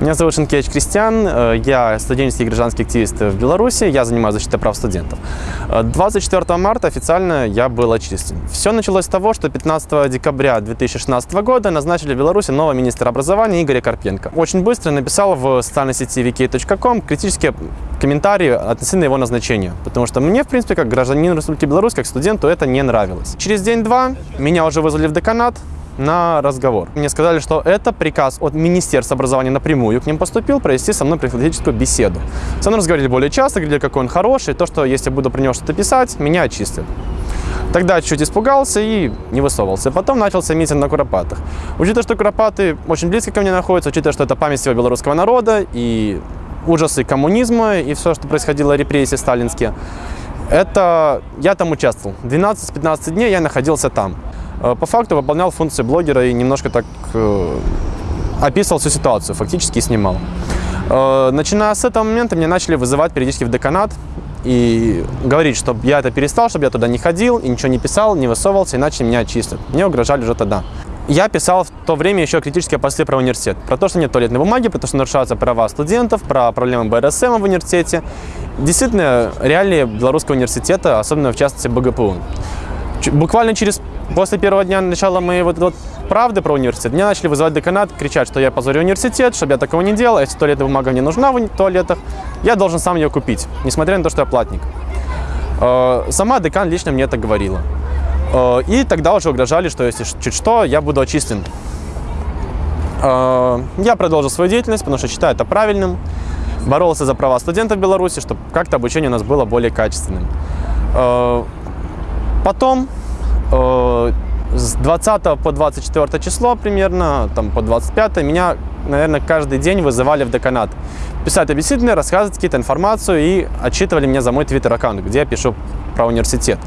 Меня зовут Шенкевич Кристиан, э, я студенческий и гражданский активист в Беларуси, я занимаюсь защитой прав студентов. Э, 24 марта официально я был отчислен. Все началось с того, что 15 декабря 2016 года назначили в Беларуси нового министра образования Игоря Карпенко. Очень быстро написал в социальной сети vk.com критические комментарии относительно его назначения, потому что мне, в принципе, как гражданин Республики Беларусь, как студенту, это не нравилось. Через день-два меня уже вызвали в деканат, на разговор. Мне сказали, что это приказ от Министерства образования напрямую к ним поступил, провести со мной профилактическую беседу. Со мной разговаривали более часто, говорили, какой он хороший, то, что если я буду про него что-то писать, меня отчислят. Тогда чуть испугался и не высовывался. Потом начался митинг на Куропатах. Учитывая, что Куропаты очень близко ко мне находятся, учитывая, что это память всего белорусского народа и ужасы коммунизма и все, что происходило, репрессии сталинские, это я там участвовал. 12-15 дней я находился там. Э, по факту выполнял функции блогера и немножко так э, описывал всю ситуацию, фактически снимал. Э, начиная с этого момента меня начали вызывать периодически в деканат и говорить, чтобы я это перестал, чтобы я туда не ходил и ничего не писал, не высовывался, иначе меня отчислят. Мне угрожали уже тогда. Я писал в то время еще критические посты про университет. Про то, что нет туалетной бумаги, про то, что нарушаются права студентов, про проблемы БРСМ в университете. Действительно, реалии белорусского университета, особенно в частности БГПУ. Буквально через После первого дня начала моей вот, вот правды про университет, меня начали вызывать деканат, кричать, что я позорю университет, чтобы я такого не делал, если туалетная бумага не нужна в туалетах, я должен сам ее купить, несмотря на то, что я платник. Э, сама декан лично мне это говорила. Э, и тогда уже угрожали, что если чуть что, я буду отчислен. Э, я продолжил свою деятельность, потому что считаю это правильным. Боролся за права студентов в Беларуси, чтобы как-то обучение у нас было более качественным. Потом с 20 по 24 число примерно, там по 25 меня, наверное, каждый день вызывали в деканат. Писать объяснительные, рассказывать какие-то информацию и отчитывали меня за мой твиттер-аккаунт, где я пишу про университет.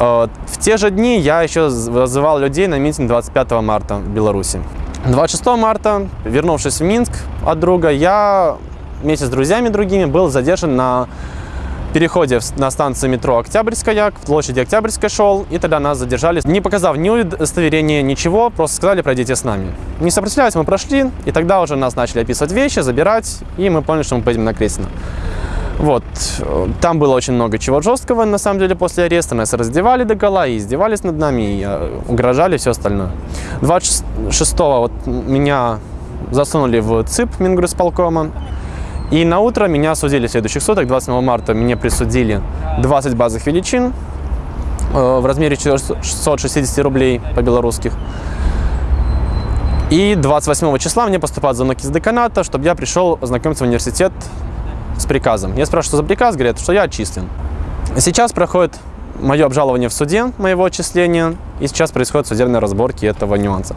Э, в те же дни я еще вызывал людей на митинг 25 марта в Беларуси. 26 марта, вернувшись в Минск от друга, я вместе с друзьями другими был задержан на переходе на станцию метро Октябрьская, к площади Октябрьской шел, и тогда нас задержали, не показав ни удостоверения, ничего, просто сказали, пройдите с нами. Не сопротивляясь, мы прошли, и тогда уже нас начали описывать вещи, забирать, и мы поняли, что мы поедем на Крестина. Вот, там было очень много чего жесткого, на самом деле, после ареста. Нас раздевали до гола и издевались над нами, и э, угрожали, все остальное. 26-го вот меня засунули в ЦИП Мингрусполкома. И на утро меня осудили в следующих суток, 27 марта мне присудили 20 базовых величин э, в размере 660 рублей по-белорусских. И 28 числа мне поступает звонок из деканата, чтобы я пришел знакомиться в университет с приказом. Я спрашиваю, что за приказ, говорят, что я отчислен. Сейчас проходит мое обжалование в суде моего отчисления, и сейчас происходят судебные разборки этого нюанса.